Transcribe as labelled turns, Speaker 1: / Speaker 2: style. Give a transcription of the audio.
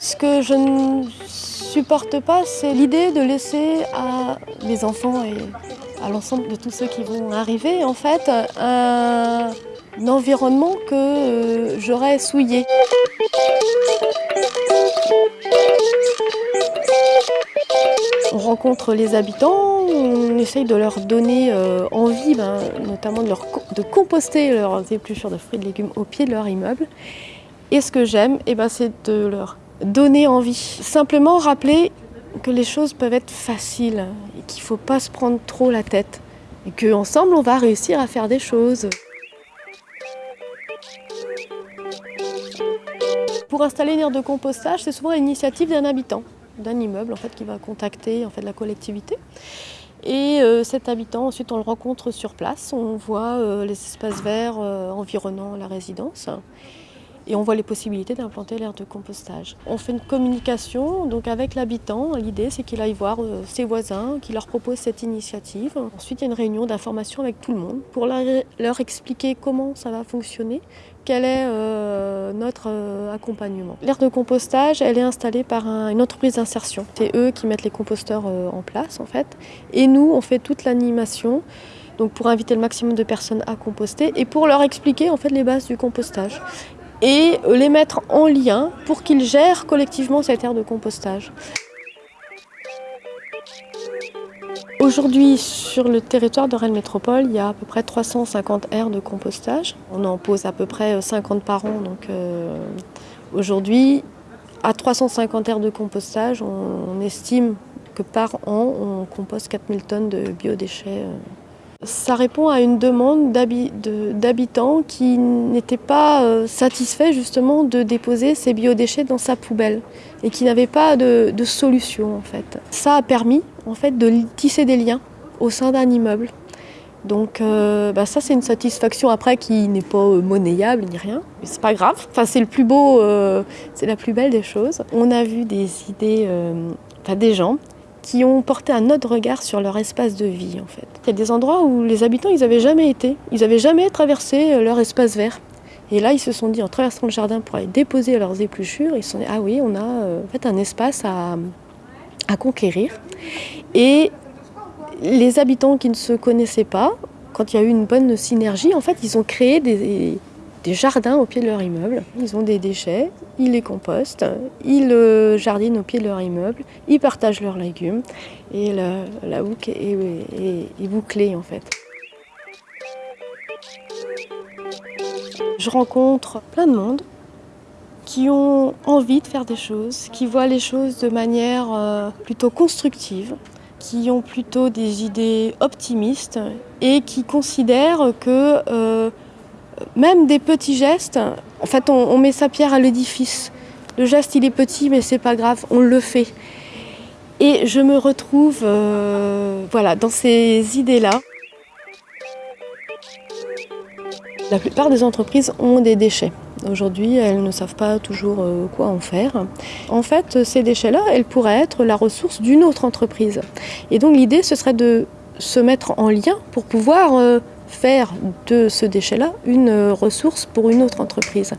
Speaker 1: Ce que je ne supporte pas, c'est l'idée de laisser à mes enfants et à l'ensemble de tous ceux qui vont arriver, en fait, un, environnement que euh, j'aurais souillé. On rencontre les habitants, on essaye de leur donner euh, envie, ben, notamment de, leur, composter leurs épluchures de fruits et de légumes au pied de leur immeuble. Et ce que j'aime, eh ben, c'est de leur donner envie. Simplement rappeler que les choses peuvent être faciles et qu'il ne faut pas se prendre trop la tête. Et qu'ensemble, on va réussir à faire des choses. Pour installer une aire de compostage, c'est souvent l'initiative d'un habitant, d'un immeuble en fait, qui va contacter en fait, la collectivité. Et euh, cet habitant, ensuite, on le rencontre sur place. On voit euh, les espaces verts euh, environnant la résidence et on voit les possibilités d'implanter l'aire de compostage. On fait une communication donc avec l'habitant. L'idée, c'est qu'il aille voir ses voisins, qu'il leur propose cette initiative. Ensuite, il y a une réunion d'information avec tout le monde pour leur expliquer comment ça va fonctionner, quel est notre accompagnement. L'aire de compostage, elle est installée par une entreprise d'insertion. C'est eux qui mettent les composteurs en place, en fait. Et nous, on fait toute l'animation donc pour inviter le maximum de personnes à composter et pour leur expliquer en fait les bases du compostage et les mettre en lien pour qu'ils gèrent collectivement cette aire de compostage. Aujourd'hui, sur le territoire de Rennes Métropole, il y a à peu près 350 aires de compostage. On en pose à peu près 50 par an. Donc euh, aujourd'hui, à 350 aires de compostage, on, estime que par an, on compose 4000 tonnes de biodéchets. Euh, ça répond à une demande d'habitants qui n'étaient pas euh, satisfaits justement de déposer ces biodéchets dans sa poubelle et qui n'avaient pas de, solution en fait. Ça a permis en fait de tisser des liens au sein d'un immeuble. Donc euh, bah, ça c'est une satisfaction après qui n'est pas euh, monnayable ni rien, mais c'est pas grave. Enfin c'est le plus beau, c'est la plus belle des choses. On a vu des idées, des gens qui ont porté un autre regard sur leur espace de vie en fait. Il y a des endroits où les habitants ils n'avaient jamais été, ils n'avaient jamais traversé euh, leur espace vert. Et là ils se sont dit en traversant le jardin pour aller déposer leurs épluchures, ils se sont dit ah oui on a euh, en fait un espace à, à conquérir. Et les habitants qui ne se connaissaient pas, quand il y a eu une bonne synergie, en fait ils ont créé des, des jardins au pied de leur immeuble. Ils ont des déchets, ils les compostent, ils jardinent au pied de leur immeuble, ils partagent leurs légumes et la, la est, bouclée en fait. Je rencontre plein de monde qui ont envie de faire des choses, qui voient les choses de manière euh, plutôt constructive, qui ont plutôt des idées optimistes et qui considèrent que euh, même des petits gestes, en fait, on, met sa pierre à l'édifice. Le geste, il est petit, mais c'est pas grave, on le fait. Et je me retrouve euh, voilà, dans ces idées-là. La plupart des entreprises ont des déchets. Aujourd'hui, elles ne savent pas toujours euh, quoi en faire. En fait, ces déchets-là, elles pourraient être la ressource d'une autre entreprise. Et donc l'idée, ce serait de se mettre en lien pour pouvoir euh, faire de ce déchet-là une ressource pour une autre entreprise.